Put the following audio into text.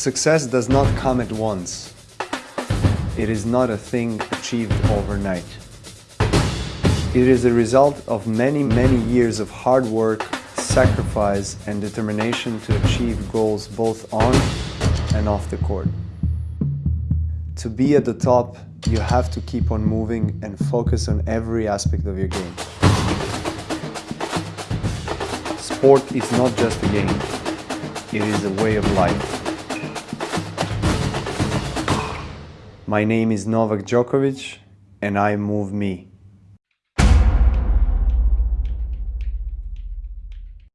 Success does not come at once. It is not a thing achieved overnight. It is the result of many, many years of hard work, sacrifice and determination to achieve goals both on and off the court. To be at the top, you have to keep on moving and focus on every aspect of your game. Sport is not just a game, it is a way of life. My name is Novak Djokovic and I move me.